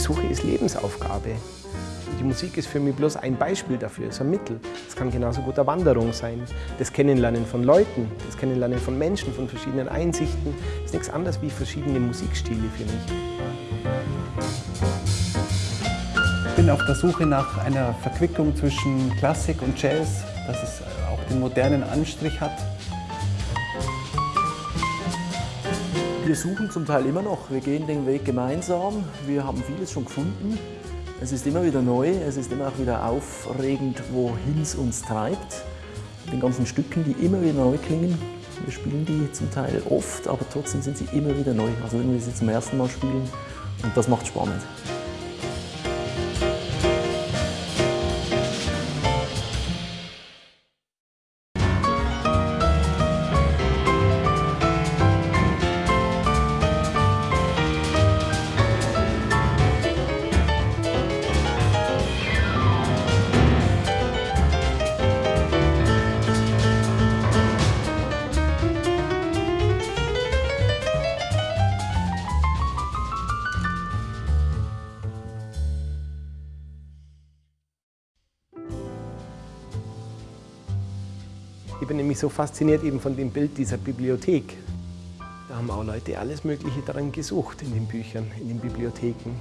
Suche ist Lebensaufgabe. Die Musik ist für mich bloß ein Beispiel dafür, ist ein Mittel. Es kann genauso gut eine Wanderung sein. Das Kennenlernen von Leuten, das Kennenlernen von Menschen, von verschiedenen Einsichten, ist nichts anderes wie verschiedene Musikstile für mich. Ich bin auf der Suche nach einer Verquickung zwischen Klassik und Jazz, dass es auch den modernen Anstrich hat. Wir suchen zum Teil immer noch. Wir gehen den Weg gemeinsam. Wir haben vieles schon gefunden. Es ist immer wieder neu, es ist immer auch wieder aufregend, wohin es uns treibt. Den ganzen Stücken, die immer wieder neu klingen. Wir spielen die zum Teil oft, aber trotzdem sind sie immer wieder neu. Also wenn wir sie zum ersten Mal spielen und das macht spannend. Ich bin nämlich so fasziniert eben von dem Bild dieser Bibliothek. Da haben auch Leute alles Mögliche daran gesucht in den Büchern, in den Bibliotheken.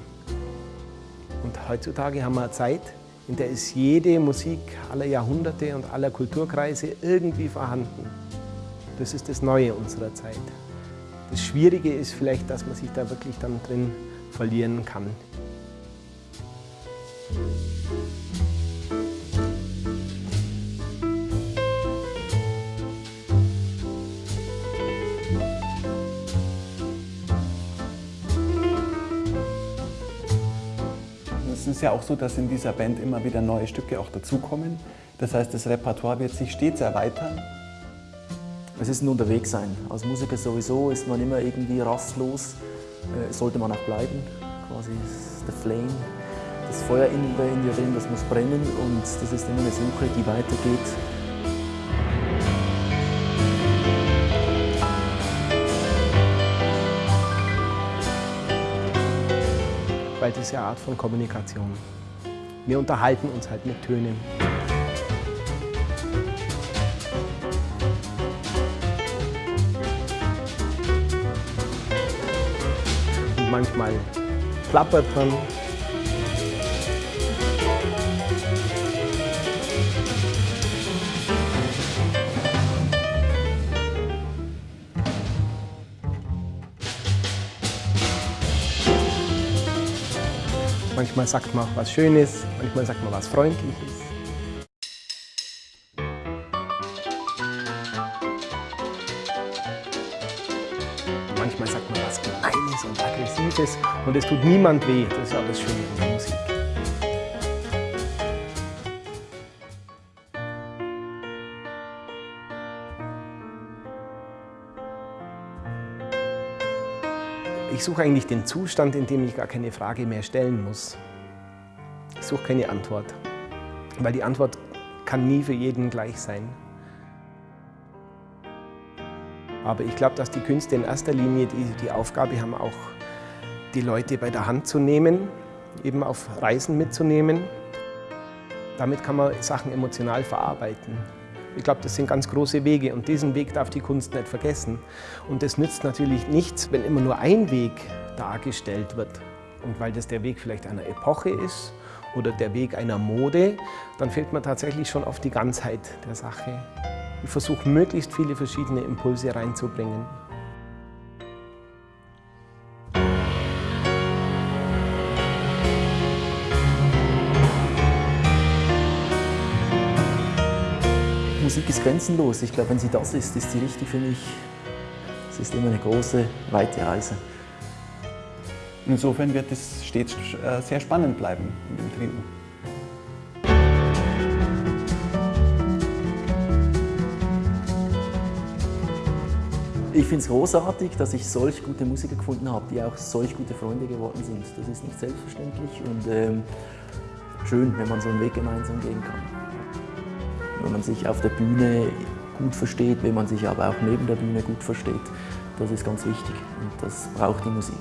Und heutzutage haben wir eine Zeit, in der ist jede Musik aller Jahrhunderte und aller Kulturkreise irgendwie vorhanden. Das ist das Neue unserer Zeit. Das Schwierige ist vielleicht, dass man sich da wirklich dann drin verlieren kann. Ist ja auch so, dass in dieser Band immer wieder neue Stücke auch dazukommen. Das heißt, das Repertoire wird sich stets erweitern. Es ist ein Unterwegssein. Als Musiker sowieso ist man immer irgendwie rastlos. Äh, sollte man auch bleiben. Quasi der Flame. Das Feuer in, in dir drin, das muss brennen und das ist immer eine Suche, die weitergeht. Weil das ist ja eine Art von Kommunikation. Wir unterhalten uns halt mit Tönen. Und manchmal plappert man. Manchmal sagt man was Schönes, manchmal sagt man was Freundliches. Manchmal sagt man was Gemeines und Aggressives und es tut niemand weh. Das ist ja das Schöne an der Musik. Ich suche eigentlich den Zustand, in dem ich gar keine Frage mehr stellen muss. Ich suche keine Antwort, weil die Antwort kann nie für jeden gleich sein. Aber ich glaube, dass die Künste in erster Linie die, die Aufgabe haben, auch die Leute bei der Hand zu nehmen, eben auf Reisen mitzunehmen. Damit kann man Sachen emotional verarbeiten. Ich glaube, das sind ganz große Wege und diesen Weg darf die Kunst nicht vergessen. Und es nützt natürlich nichts, wenn immer nur ein Weg dargestellt wird. Und weil das der Weg vielleicht einer Epoche ist oder der Weg einer Mode, dann fehlt man tatsächlich schon auf die Ganzheit der Sache. Ich versuche, möglichst viele verschiedene Impulse reinzubringen. Musik ist grenzenlos. Ich glaube, wenn sie das ist, ist sie richtig für mich. Es ist immer eine große, weite Reise. Insofern wird es stets äh, sehr spannend bleiben in dem Trio. Ich finde es großartig, dass ich solch gute Musiker gefunden habe, die auch solch gute Freunde geworden sind. Das ist nicht selbstverständlich und ähm, schön, wenn man so einen Weg gemeinsam gehen kann. Wenn man sich auf der Bühne gut versteht, wenn man sich aber auch neben der Bühne gut versteht, das ist ganz wichtig und das braucht die Musik.